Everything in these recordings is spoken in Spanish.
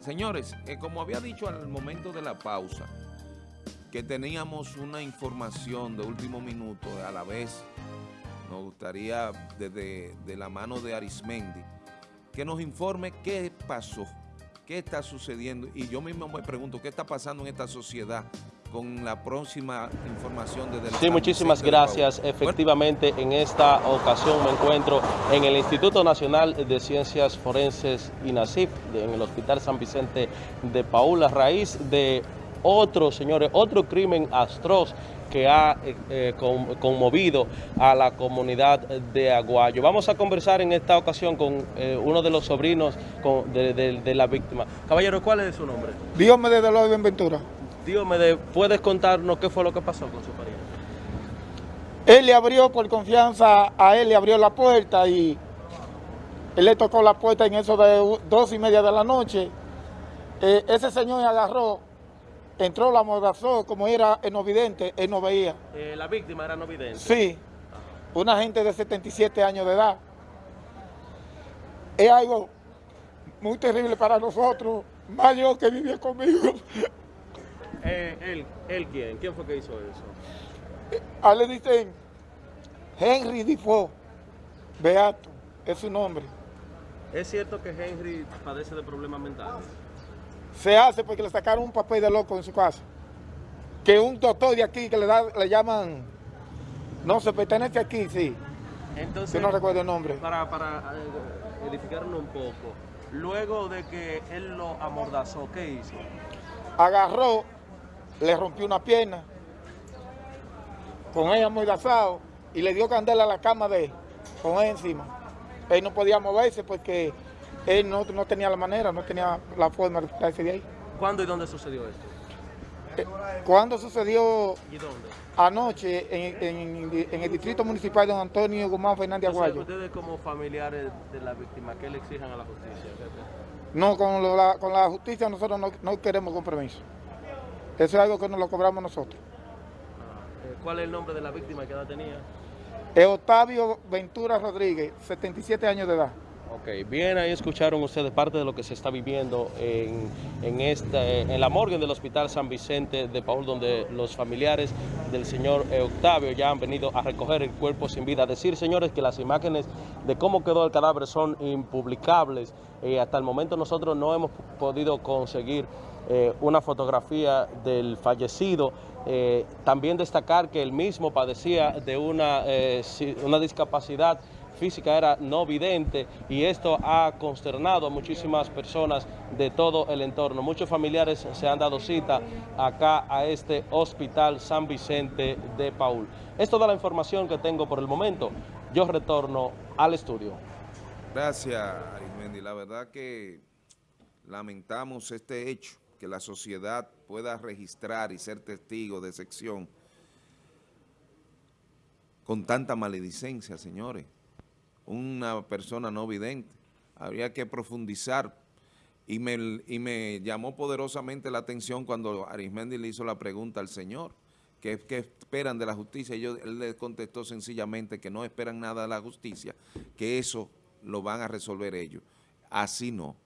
Señores, eh, como había dicho al momento de la pausa, que teníamos una información de último minuto, a la vez nos gustaría desde de la mano de Arismendi, que nos informe qué pasó, qué está sucediendo, y yo mismo me pregunto, ¿qué está pasando en esta sociedad con la próxima información desde el Sí, muchísimas gracias. Efectivamente, en esta ocasión me encuentro en el Instituto Nacional de Ciencias Forenses INACIF, en el Hospital San Vicente de Paula, a raíz de otro, señores, otro crimen atroz que ha eh, eh, conmovido a la comunidad de Aguayo. Vamos a conversar en esta ocasión con eh, uno de los sobrinos de, la víctima. Caballero, ¿cuál es su nombre? Dios me dé de Me ¿puedes contarnos qué fue lo que pasó con su pariente? Él le abrió por confianza, a él le abrió la puerta y él le tocó la puerta en eso de dos y media de la noche. Eh, ese señor agarró, entró, la amordazó, como era el no vidente, él no veía. Eh, ¿La víctima era no vidente? Sí, una gente de 77 años de edad. Es algo muy terrible para nosotros, más yo que vivía conmigo. Eh, ¿él, ¿Él quién? ¿Quién fue que hizo eso? A le dicen Henry Difo, Beato, es su nombre. ¿Es cierto que Henry padece de problemas mentales? Se hace porque le sacaron un papel de loco en su casa. Que un doctor de aquí que le, da, le llaman, no se pertenece aquí, sí. Entonces, que no recuerdo el nombre. Para, para eh, edificarlo un poco, luego de que él lo amordazó, ¿qué hizo? Agarró le rompió una pierna con ella muy asado y le dio candela a la cama de él, con él encima. Él no podía moverse porque él no, tenía la manera, no tenía la forma de quitarse de ahí. ¿Cuándo y dónde sucedió esto? Eh, ¿Cuándo sucedió? ¿Y dónde? Anoche en, el distrito municipal de don Antonio Guzmán Fernández Aguayo. ¿Ustedes como familiares de la víctima, qué le exijan a la justicia? No, con, la, con la justicia nosotros no, no queremos compromiso. Eso es algo que nos lo cobramos nosotros. Ah, eh, ¿Cuál es el nombre de la víctima que edad tenía? Es Octavio Ventura Rodríguez, 77 años de edad. Ok, bien, ahí escucharon ustedes parte de lo que se está viviendo en, esta, en la morgue del Hospital San Vicente de Paul, donde los familiares del señor Octavio ya han venido a recoger el cuerpo sin vida. Decir, señores, que las imágenes de cómo quedó el cadáver son impublicables. Eh, hasta el momento nosotros no hemos podido conseguir eh, una fotografía del fallecido. Eh, también destacar que él mismo padecía de una, eh, una discapacidad física, era no vidente y esto ha consternado a muchísimas personas de todo el entorno. Muchos familiares se han dado cita acá a este Hospital San Vicente de Paul. Es toda la información que tengo por el momento. Yo retorno al estudio. Gracias, Arismendi. La verdad que lamentamos este hecho que la sociedad pueda registrar y ser testigo de sección con tanta maledicencia, señores. Una persona no vidente. Habría que profundizar. Y me, y me llamó poderosamente la atención cuando Arismendi le hizo la pregunta al señor, ¿qué, esperan de la justicia? Y yo, él le contestó sencillamente que no esperan nada de la justicia, que eso lo van a resolver ellos. Así no,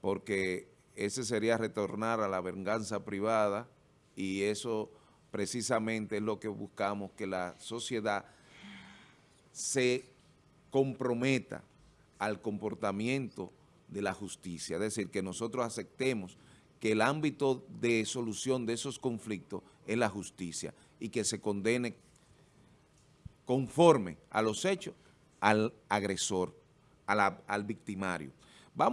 porque ese sería retornar a la venganza privada y eso precisamente es lo que buscamos, que la sociedad se comprometa al comportamiento de la justicia, es decir, que nosotros aceptemos que el ámbito de solución de esos conflictos es la justicia y que se condene conforme a los hechos al agresor, al victimario. Vamos